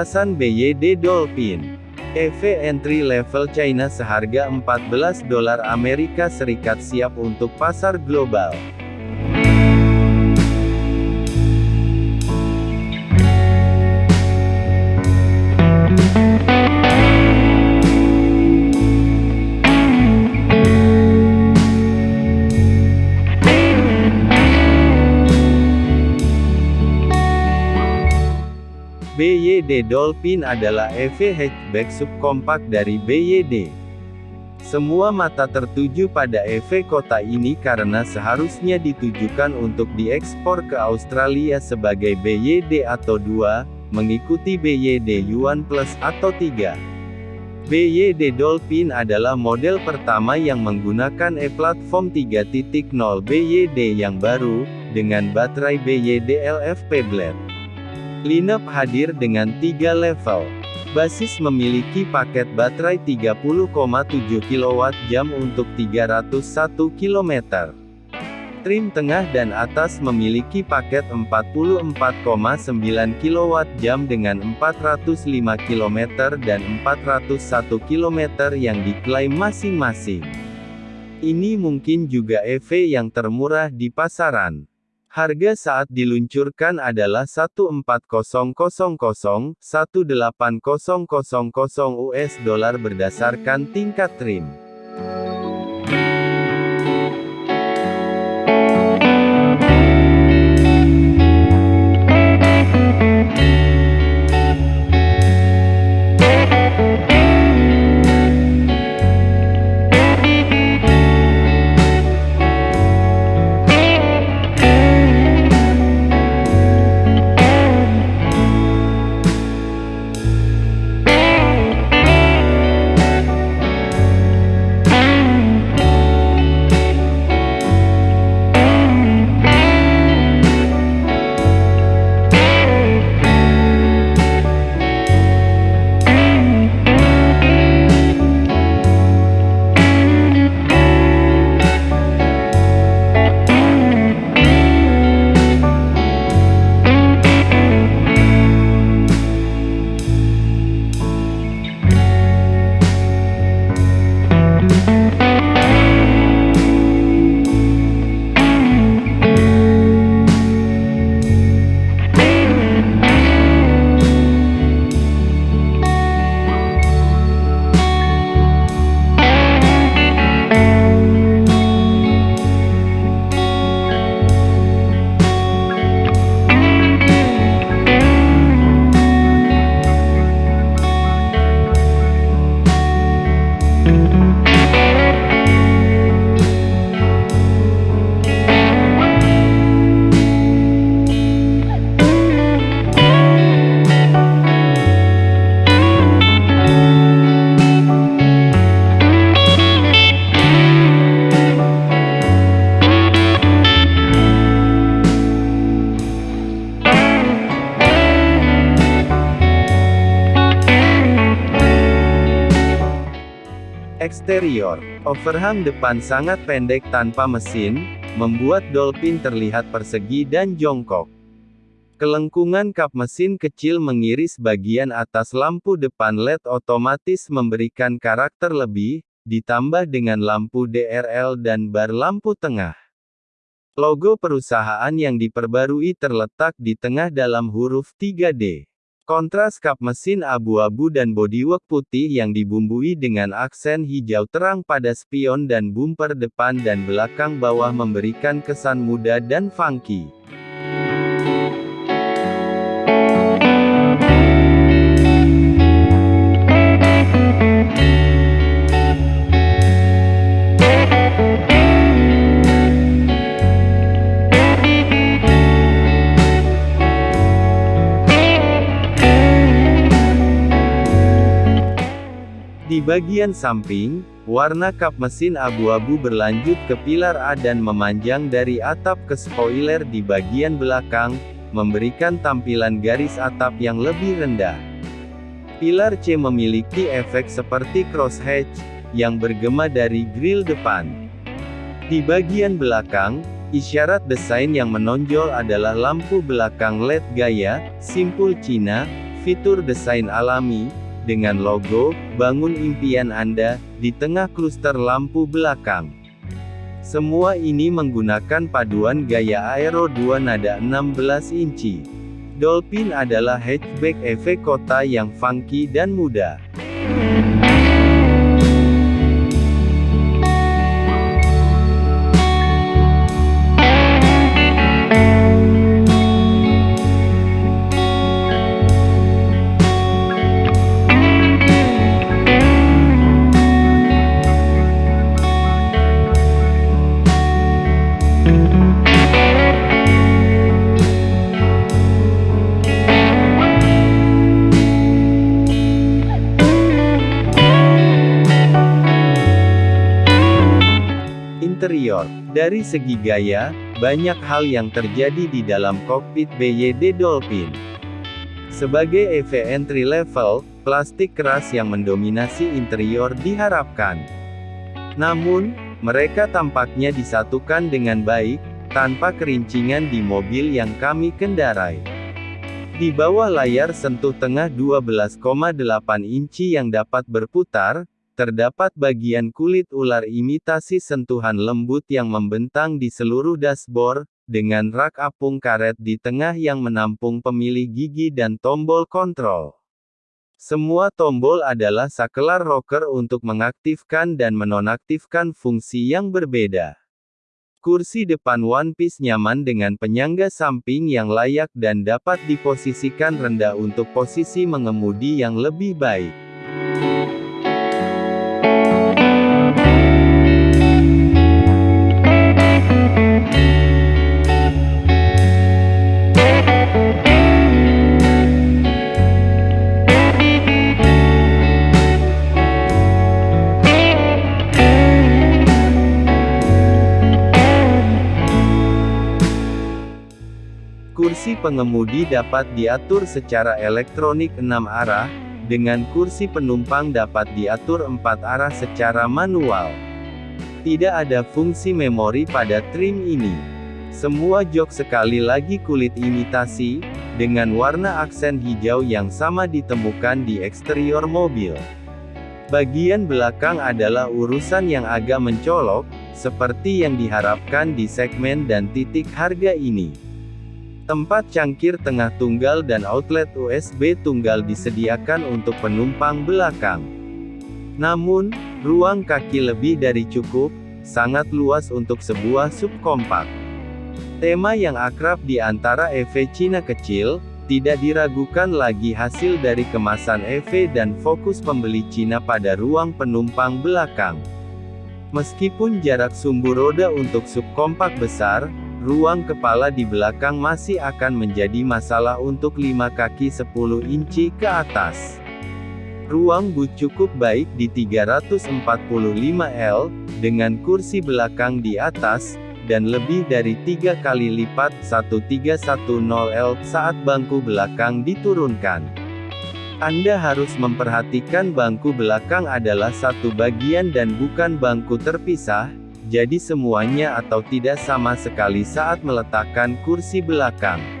Ulasan BYD Dolphin EV entry level China seharga 14 dolar Amerika Serikat siap untuk pasar global. Dolphin adalah EV hatchback subkompak dari BYD. Semua mata tertuju pada EV kota ini karena seharusnya ditujukan untuk diekspor ke Australia sebagai BYD atau 2, mengikuti BYD Yuan Plus atau 3. BYD Dolphin adalah model pertama yang menggunakan e-platform 3.0 BYD yang baru, dengan baterai BYD LFP Blade. Lineup hadir dengan tiga level. Basis memiliki paket baterai 30,7 kWh untuk 301 km. Trim tengah dan atas memiliki paket 44,9 kWh dengan 405 km dan 401 km yang diklaim masing-masing. Ini mungkin juga EV yang termurah di pasaran. Harga saat diluncurkan adalah 14000 18000 US dollar berdasarkan tingkat trim. Eksterior, overhang depan sangat pendek tanpa mesin, membuat Dolphin terlihat persegi dan jongkok. Kelengkungan kap mesin kecil mengiris bagian atas lampu depan LED otomatis memberikan karakter lebih, ditambah dengan lampu DRL dan bar lampu tengah. Logo perusahaan yang diperbarui terletak di tengah dalam huruf 3D. Kontras kap mesin abu-abu dan bodywork putih yang dibumbui dengan aksen hijau terang pada spion dan bumper depan dan belakang bawah memberikan kesan muda dan funky. Bagian samping, warna kap mesin abu-abu berlanjut ke pilar A dan memanjang dari atap ke spoiler di bagian belakang, memberikan tampilan garis atap yang lebih rendah. Pilar C memiliki efek seperti crosshatch, yang bergema dari grill depan. Di bagian belakang, isyarat desain yang menonjol adalah lampu belakang LED gaya, simpul Cina, fitur desain alami, dengan logo, bangun impian Anda, di tengah kluster lampu belakang. Semua ini menggunakan paduan gaya Aero 2 nada 16 inci. Dolphin adalah hatchback EV kota yang funky dan muda. Dari segi gaya, banyak hal yang terjadi di dalam kokpit BYD Dolphin. Sebagai EV entry level, plastik keras yang mendominasi interior diharapkan. Namun, mereka tampaknya disatukan dengan baik, tanpa kerincingan di mobil yang kami kendarai. Di bawah layar sentuh tengah 12,8 inci yang dapat berputar, Terdapat bagian kulit ular imitasi sentuhan lembut yang membentang di seluruh dashboard, dengan rak apung karet di tengah yang menampung pemilih gigi dan tombol kontrol. Semua tombol adalah sakelar rocker untuk mengaktifkan dan menonaktifkan fungsi yang berbeda. Kursi depan One Piece nyaman dengan penyangga samping yang layak dan dapat diposisikan rendah untuk posisi mengemudi yang lebih baik. Kursi pengemudi dapat diatur secara elektronik 6 arah, dengan kursi penumpang dapat diatur 4 arah secara manual. Tidak ada fungsi memori pada trim ini. Semua jok sekali lagi kulit imitasi, dengan warna aksen hijau yang sama ditemukan di eksterior mobil. Bagian belakang adalah urusan yang agak mencolok, seperti yang diharapkan di segmen dan titik harga ini. Tempat cangkir tengah tunggal dan outlet USB tunggal disediakan untuk penumpang belakang. Namun, ruang kaki lebih dari cukup, sangat luas untuk sebuah subkompak. Tema yang akrab di antara EV Cina kecil, tidak diragukan lagi hasil dari kemasan EV dan fokus pembeli Cina pada ruang penumpang belakang. Meskipun jarak sumbu roda untuk subkompak besar, Ruang kepala di belakang masih akan menjadi masalah untuk 5 kaki 10 inci ke atas. Ruang boot cukup baik di 345L, dengan kursi belakang di atas, dan lebih dari tiga kali lipat 1310L saat bangku belakang diturunkan. Anda harus memperhatikan bangku belakang adalah satu bagian dan bukan bangku terpisah, jadi semuanya atau tidak sama sekali saat meletakkan kursi belakang.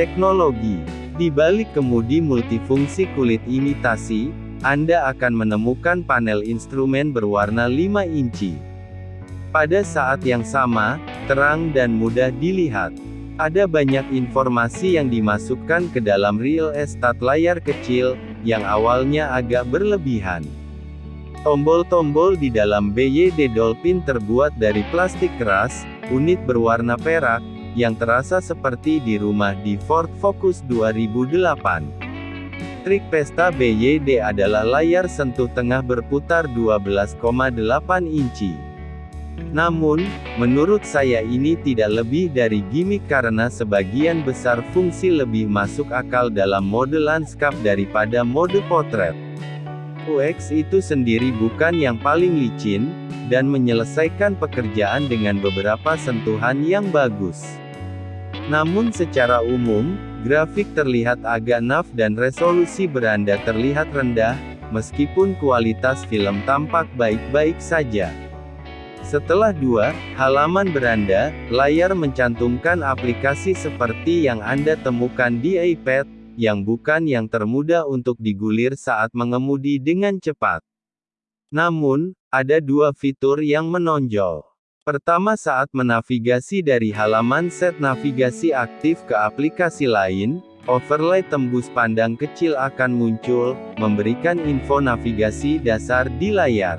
Teknologi Di balik kemudi multifungsi kulit imitasi, Anda akan menemukan panel instrumen berwarna 5 inci. Pada saat yang sama, terang dan mudah dilihat. Ada banyak informasi yang dimasukkan ke dalam real estate layar kecil, yang awalnya agak berlebihan. Tombol-tombol di dalam BYD Dolphin terbuat dari plastik keras, unit berwarna perak, yang terasa seperti di rumah di Ford Focus 2008. Trik pesta BYD adalah layar sentuh tengah berputar 12,8 inci. Namun, menurut saya ini tidak lebih dari gimmick karena sebagian besar fungsi lebih masuk akal dalam mode landscape daripada mode potret. UX itu sendiri bukan yang paling licin, dan menyelesaikan pekerjaan dengan beberapa sentuhan yang bagus. Namun secara umum, grafik terlihat agak naf dan resolusi beranda terlihat rendah, meskipun kualitas film tampak baik-baik saja. Setelah dua halaman beranda, layar mencantumkan aplikasi seperti yang Anda temukan di iPad, yang bukan yang termudah untuk digulir saat mengemudi dengan cepat. Namun, ada dua fitur yang menonjol. Pertama saat menavigasi dari halaman set navigasi aktif ke aplikasi lain, overlay tembus pandang kecil akan muncul, memberikan info navigasi dasar di layar.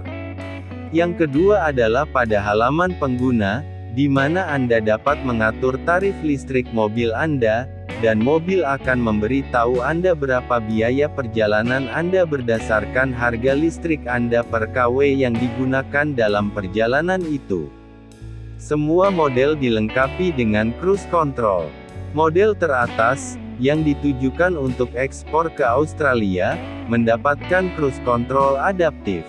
Yang kedua adalah pada halaman pengguna, di mana Anda dapat mengatur tarif listrik mobil Anda, dan mobil akan memberi tahu Anda berapa biaya perjalanan Anda berdasarkan harga listrik Anda per KW yang digunakan dalam perjalanan itu. Semua model dilengkapi dengan cruise control. Model teratas, yang ditujukan untuk ekspor ke Australia, mendapatkan cruise control adaptif.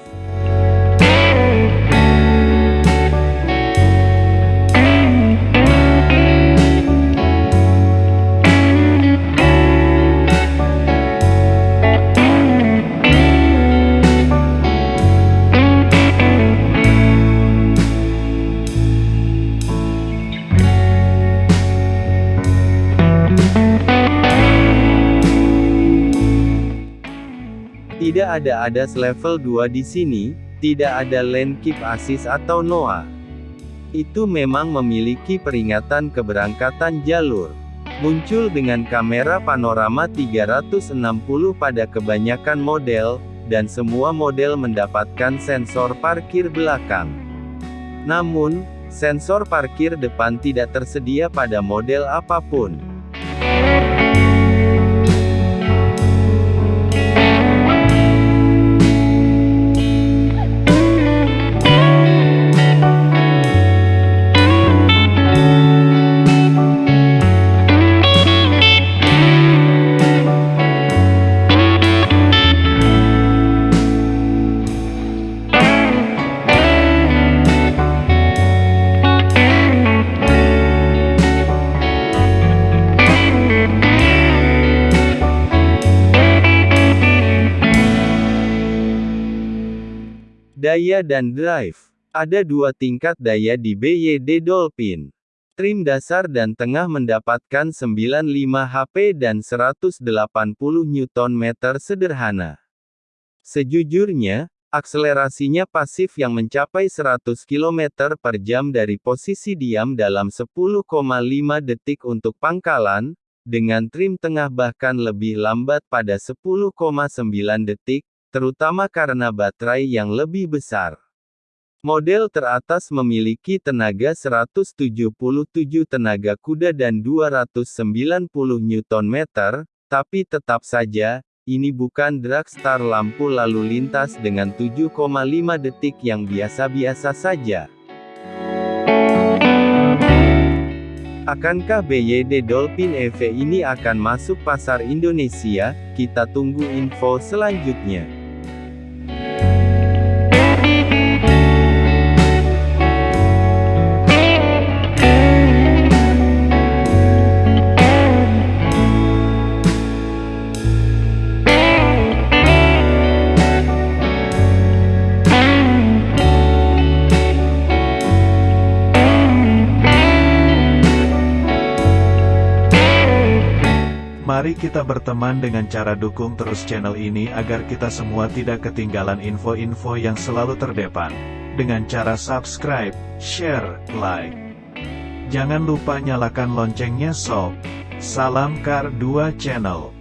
Tidak ada ADAS level 2 di sini, tidak ada lane keep assist atau NOA. Itu memang memiliki peringatan keberangkatan jalur. Muncul dengan kamera panorama 360 pada kebanyakan model, dan semua model mendapatkan sensor parkir belakang. Namun, sensor parkir depan tidak tersedia pada model apa pun. Daya dan drive. Ada dua tingkat daya di BYD Dolphin. Trim dasar dan tengah mendapatkan 95 HP dan 180 Nm sederhana. Sejujurnya, akselerasinya pasif yang mencapai 100 km per jam dari posisi diam dalam 10,5 detik untuk pangkalan, dengan trim tengah bahkan lebih lambat pada 10,9 detik, terutama karena baterai yang lebih besar. Model teratas memiliki tenaga 177 tenaga kuda dan 290 Nm, tapi tetap saja, ini bukan dragstar lampu lalu lintas dengan 7,5 detik yang biasa-biasa saja. Akankah BYD Dolphin EV ini akan masuk pasar Indonesia? Kita tunggu info selanjutnya. Mari kita berteman dengan cara dukung terus channel ini agar kita semua tidak ketinggalan info-info yang selalu terdepan. Dengan cara subscribe, share, like. Jangan lupa nyalakan loncengnya sob. Salam Kar 2 Channel.